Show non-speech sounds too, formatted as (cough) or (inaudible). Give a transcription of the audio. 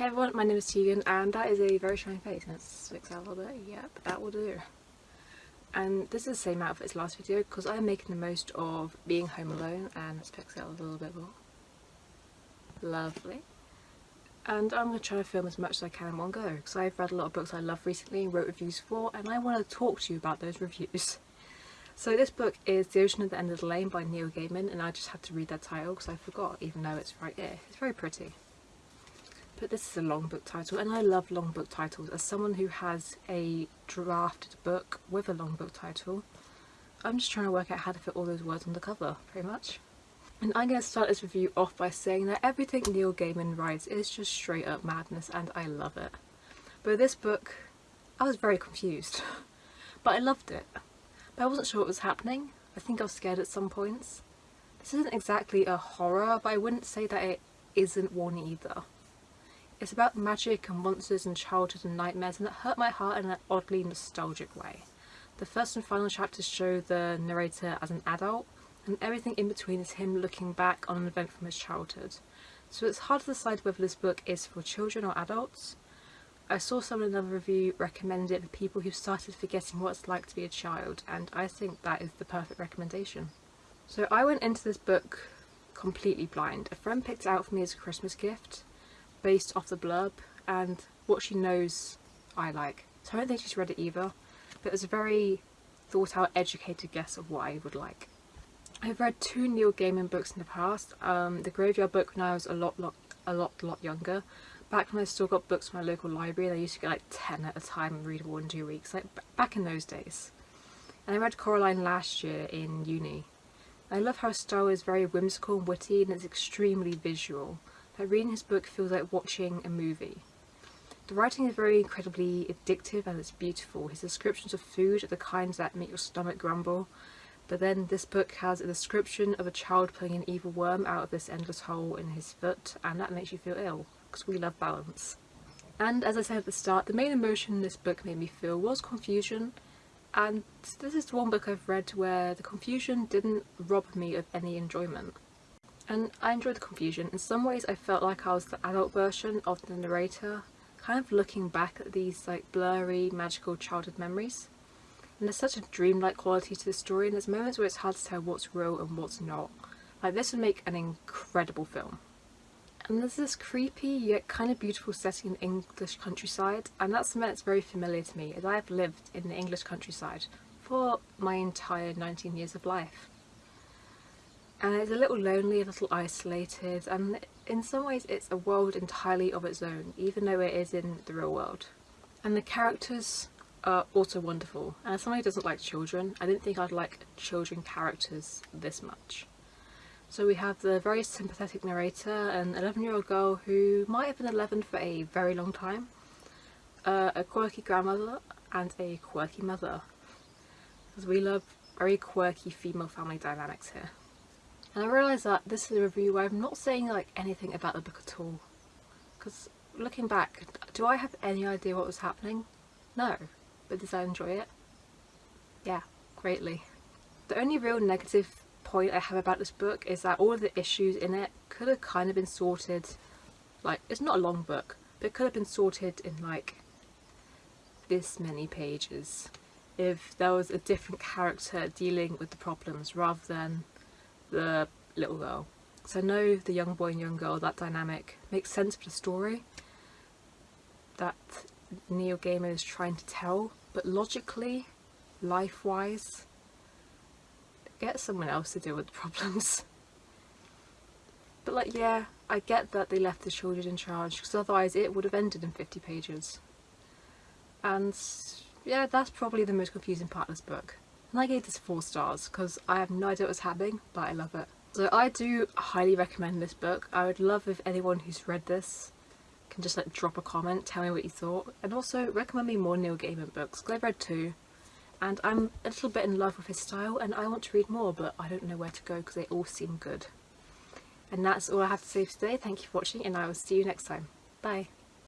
Hey everyone, my name is Tegan and that is a very shiny face and it sticks out a little bit, yep, that will do. And this is the same outfit as last video because I'm making the most of being home alone and let's out a little bit more. Lovely. And I'm going to try to film as much as I can in one go because I've read a lot of books I love recently and wrote reviews for and I want to talk to you about those reviews. So this book is The Ocean at the End of the Lane by Neil Gaiman and I just had to read that title because I forgot even though it's right here. It's very pretty. But this is a long book title and I love long book titles. As someone who has a drafted book with a long book title, I'm just trying to work out how to fit all those words on the cover, pretty much. And I'm going to start this review off by saying that everything Neil Gaiman writes is just straight up madness and I love it. But this book, I was very confused. (laughs) but I loved it. But I wasn't sure what was happening. I think I was scared at some points. This isn't exactly a horror, but I wouldn't say that it isn't one either. It's about magic and monsters and childhood and nightmares and it hurt my heart in an oddly nostalgic way. The first and final chapters show the narrator as an adult and everything in between is him looking back on an event from his childhood. So it's hard to decide whether this book is for children or adults. I saw someone in another review recommend it for people who started forgetting what it's like to be a child and I think that is the perfect recommendation. So I went into this book completely blind. A friend picked it out for me as a Christmas gift based off the blurb and what she knows I like. So I don't think she's read it either, but it's a very thought out, educated guess of what I would like. I've read two Neil Gaiman books in the past. Um, the Graveyard book when I was a lot, lot, a lot, lot younger. Back when I still got books from my local library, I used to get like 10 at a time and read one in two weeks, like back in those days. And I read Coraline last year in uni. I love how style is very whimsical and witty and it's extremely visual that reading his book feels like watching a movie. The writing is very incredibly addictive and it's beautiful. His descriptions of food are the kinds that make your stomach grumble. But then this book has a description of a child pulling an evil worm out of this endless hole in his foot and that makes you feel ill because we love balance. And as I said at the start, the main emotion this book made me feel was confusion and this is the one book I've read where the confusion didn't rob me of any enjoyment and I enjoyed the confusion. In some ways I felt like I was the adult version of the narrator, kind of looking back at these like blurry, magical childhood memories. And there's such a dreamlike quality to the story and there's moments where it's hard to tell what's real and what's not. Like this would make an incredible film. And there's this creepy yet kind of beautiful setting in English countryside and that's something that's very familiar to me as I have lived in the English countryside for my entire 19 years of life and it's a little lonely, a little isolated and in some ways it's a world entirely of its own even though it is in the real world. And the characters are also wonderful and as somebody who doesn't like children I didn't think I'd like children characters this much. So we have the very sympathetic narrator, an 11 year old girl who might have been 11 for a very long time, uh, a quirky grandmother and a quirky mother. Because we love very quirky female family dynamics here. And I realise that this is a review where I'm not saying like anything about the book at all. Because looking back, do I have any idea what was happening? No. But did I enjoy it? Yeah, greatly. The only real negative point I have about this book is that all of the issues in it could have kind of been sorted, like, it's not a long book, but it could have been sorted in like this many pages if there was a different character dealing with the problems rather than the little girl. So I know the young boy and young girl, that dynamic makes sense for the story that Neil Gaiman is trying to tell, but logically, life-wise, get someone else to deal with the (laughs) problems. But like, yeah, I get that they left the children in charge, because otherwise it would have ended in 50 pages. And yeah, that's probably the most confusing part of this book. And I gave this 4 stars because I have no idea what was happening but I love it. So I do highly recommend this book. I would love if anyone who's read this can just like drop a comment, tell me what you thought and also recommend me more Neil Gaiman books because I've read two and I'm a little bit in love with his style and I want to read more but I don't know where to go because they all seem good. And that's all I have to say for today. Thank you for watching and I will see you next time. Bye.